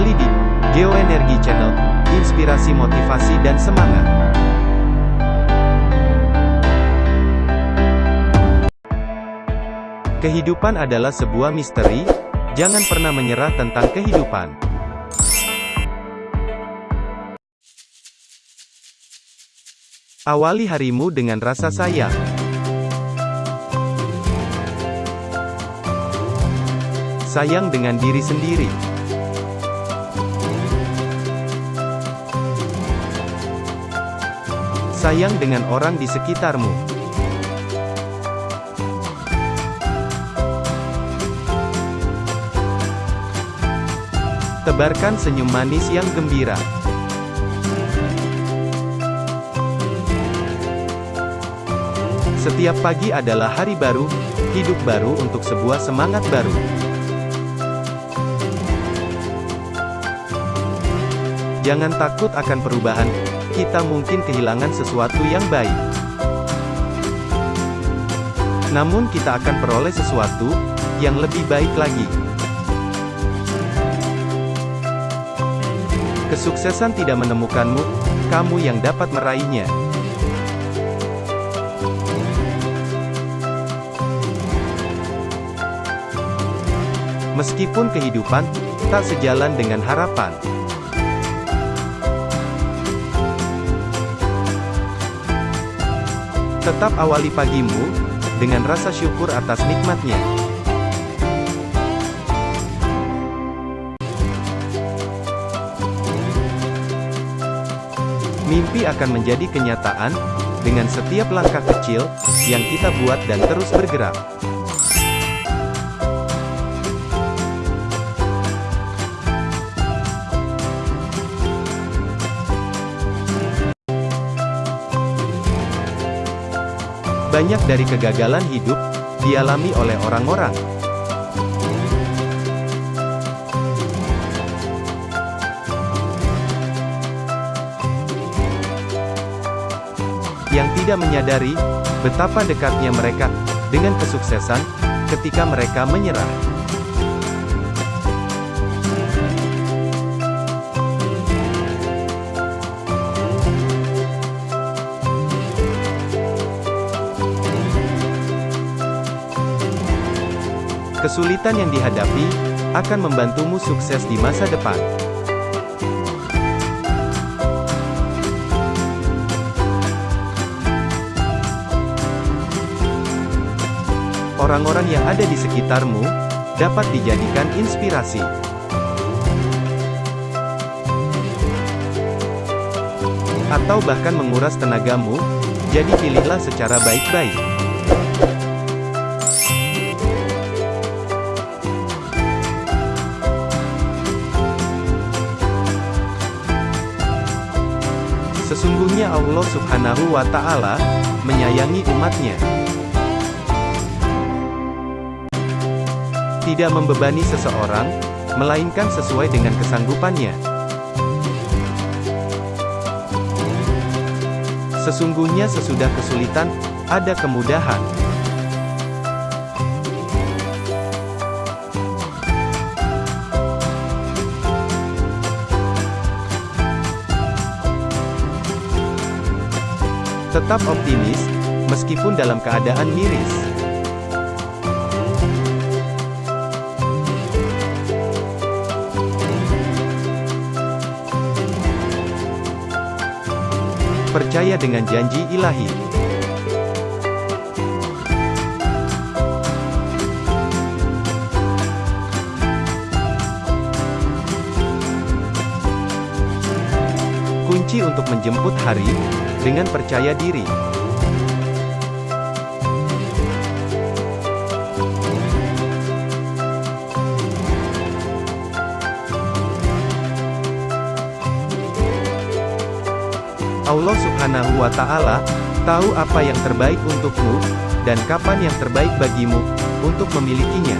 Kembali di Geoenergi Channel, inspirasi motivasi dan semangat. Kehidupan adalah sebuah misteri, jangan pernah menyerah tentang kehidupan. Awali harimu dengan rasa sayang. Sayang dengan diri sendiri. Sayang dengan orang di sekitarmu. Tebarkan senyum manis yang gembira. Setiap pagi adalah hari baru, hidup baru untuk sebuah semangat baru. Jangan takut akan perubahan, kita mungkin kehilangan sesuatu yang baik. Namun kita akan peroleh sesuatu, yang lebih baik lagi. Kesuksesan tidak menemukanmu, kamu yang dapat meraihnya. Meskipun kehidupan tak sejalan dengan harapan, tetap awali pagimu dengan rasa syukur atas nikmatnya. Mimpi akan menjadi kenyataan dengan setiap langkah kecil yang kita buat dan terus bergerak. Banyak dari kegagalan hidup, dialami oleh orang-orang. Yang tidak menyadari, betapa dekatnya mereka, dengan kesuksesan, ketika mereka menyerah. Kesulitan yang dihadapi, akan membantumu sukses di masa depan. Orang-orang yang ada di sekitarmu, dapat dijadikan inspirasi. Atau bahkan menguras tenagamu, jadi pilihlah secara baik-baik. Sesungguhnya Allah subhanahu wa ta'ala, menyayangi umatnya. Tidak membebani seseorang, melainkan sesuai dengan kesanggupannya. Sesungguhnya sesudah kesulitan, ada kemudahan. Tetap optimis, meskipun dalam keadaan miris. Percaya dengan janji ilahi. Kunci untuk menjemput hari, dengan percaya diri. Allah subhanahu wa ta'ala, tahu apa yang terbaik untukmu, dan kapan yang terbaik bagimu, untuk memilikinya.